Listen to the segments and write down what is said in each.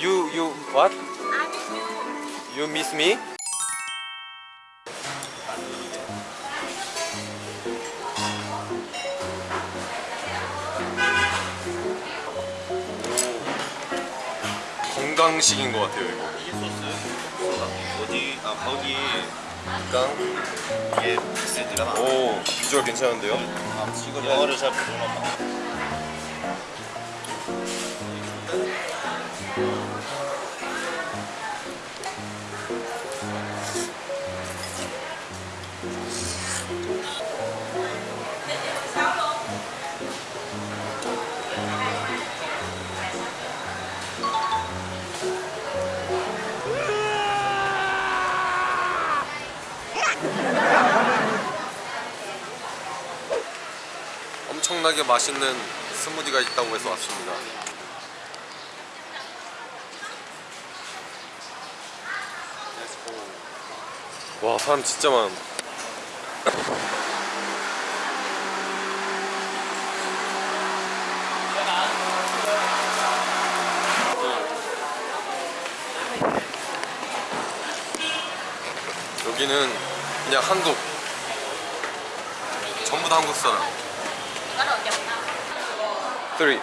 You you what? You. Miss me? 건강식인 것 같아요 이거. 이게 소스 어디 아 거기 건강. 이게 많아 오 비주얼 괜찮은데요? 아, 이거 영어를 잘 모르나 봐 엄청나게 맛있는 스무디가 있다고 해서 왔습니다. 와 사람 진짜 많. 여기는 그냥 한국. 전부 다 한국 사람. 3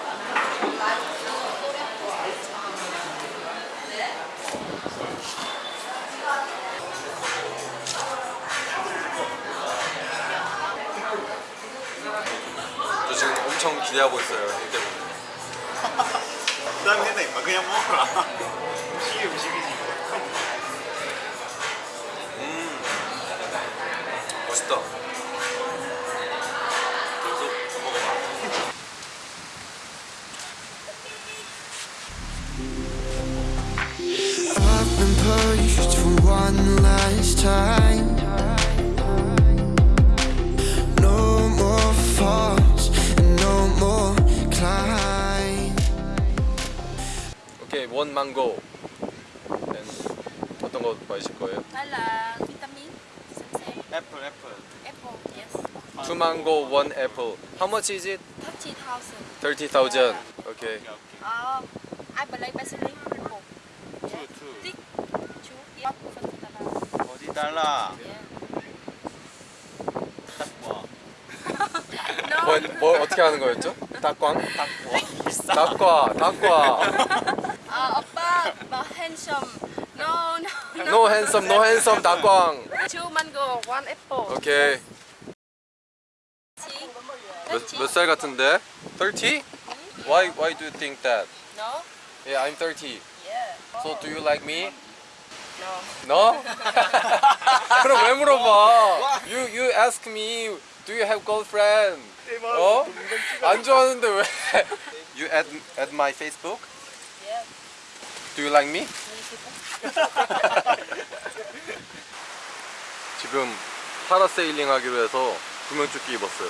기대하고 있어요. 형 때문에. 부담이 된다 임마 그냥 먹어라 음식이 음식이지 맛있다. 계속 먹어봐 I've been pushed for one last time. 원 망고. And 어떤 거 마실 거예요? Vitamin. Xem xem. 애플 애플 Apple. Yes. Two mango, one apple. How much is it? 30,000. Thirty thousand. Okay. 오케이 오케이 Uh, I believe basically apple. 투투 Tick. Chú. Yeah. Phân tala. 어디 달라 Yeah. No. 뭐, 뭐 어떻게 하는 거였죠? 닭광? 비싸 닭과, 닭과. Uh, oppa, but handsome. No, no, no. No handsome, no handsome 닭광. Two mango, one apple. 오케이. See? 몇, 몇 살 같은데? 30? Why, why do you think that? No? Yeah, I'm 30. Yeah. So do you like me? No. No? 그럼 왜 물어봐? You, you ask me, do you have girlfriend? 어? 안 좋아하는데 왜? You add, add my Facebook? Yeah. Do you like me? 지금 파라세일링 하기로 해서 구명조끼 입었어요.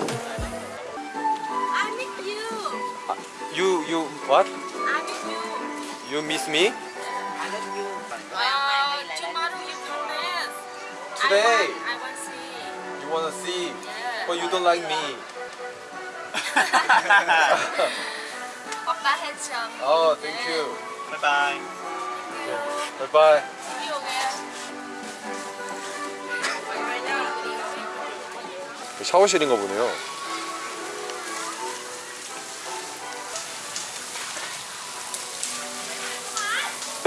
you. You miss me? Uh, tomorrow you come dance. Today. I want, I want see. You wanna see? Yeah. But you don't like me. Oppa handsome. Oh, thank Yeah. you. 바이바이 Bye bye. See you again. 샤워실인가 보네요.